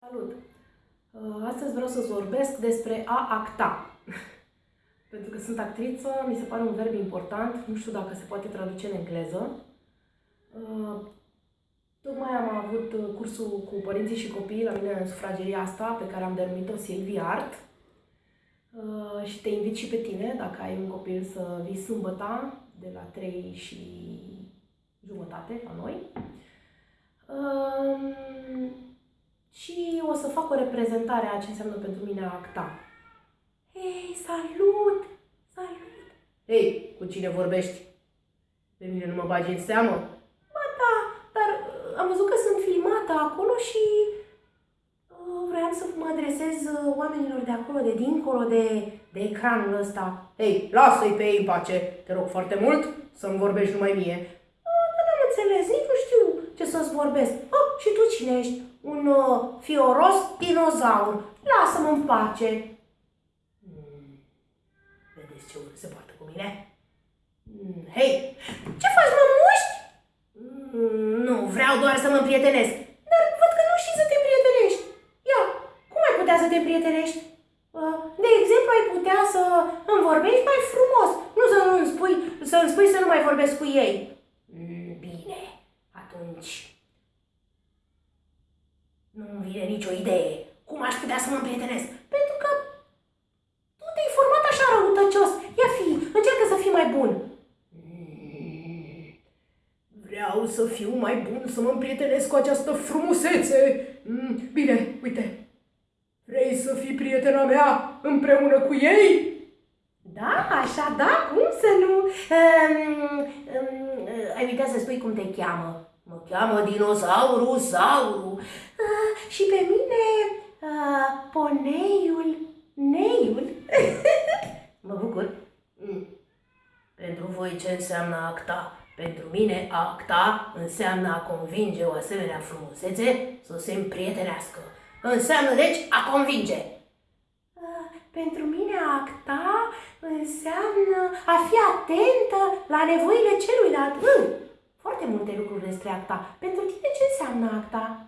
Salut! Uh, astăzi vreau să-ți vorbesc despre a acta. Pentru că sunt actriță, mi se pare un verb important, nu știu dacă se poate traduce în engleză. Uh, tocmai am avut cursul cu părinții și copiii la mine în sufrageria asta, pe care am denumit-o Silvia Art. Uh, și te invit și pe tine, dacă ai un copil, să vii sâmbăta de la 3 și jumătate la noi. Și o să fac o reprezentare a ce înseamnă pentru mine a acta. Hei, salut! Salut! Hei, cu cine vorbești? Pe mine nu mă bagi în seamă? Ba da, dar uh, am văzut că sunt filmată acolo și uh, vreau să mă adresez uh, oamenilor de acolo, de dincolo de, de ecranul ăsta. Hei, lasă-i pe ei în pace, te rog foarte mult să-mi vorbești numai mie. Uh, nu am înțeles, nici nu știu ce să-ți vorbesc. Oh, și tu cine ești? un uh, fioros dinozaur. Lasă-mă în pace. Hmm. Vedeți ce urât se poartă cu mine? Hmm. Hei, ce faci, mă muști? Hmm, nu, vreau doar să mă împrietenesc. Dar văd că nu știi să te împrietenești. Ia, cum ai putea să te împrietenești? Uh, de exemplu, ai putea să îmi vorbești mai frumos, nu să îmi spui, să îmi spui să nu mai vorbesc cu ei. Hmm, bine, atunci nu-mi vine nicio idee. Cum aș putea să mă împrietenesc? Pentru că tu te-ai format așa răutăcios. Ia fi, încearcă să fii mai bun. Vreau să fiu mai bun, să mă împrietenesc cu această frumusețe. Mm, bine, uite. Vrei să fii prietena mea împreună cu ei? Da, așa, da, cum să nu? Um, um, ai uitat să spui cum te cheamă. Mă cheamă dinozaurul Sauru. Uh, și pe mine uh, poneiul Neiul. mă bucur. Mm. Pentru voi ce înseamnă acta? Pentru mine acta înseamnă a convinge o asemenea frumusețe să se împrietenească. Înseamnă deci a convinge. Uh, pentru mine acta înseamnă a fi atentă la nevoile celuilalt. Mm foarte multe lucruri despre acta. Pentru tine ce înseamnă acta? Ceau!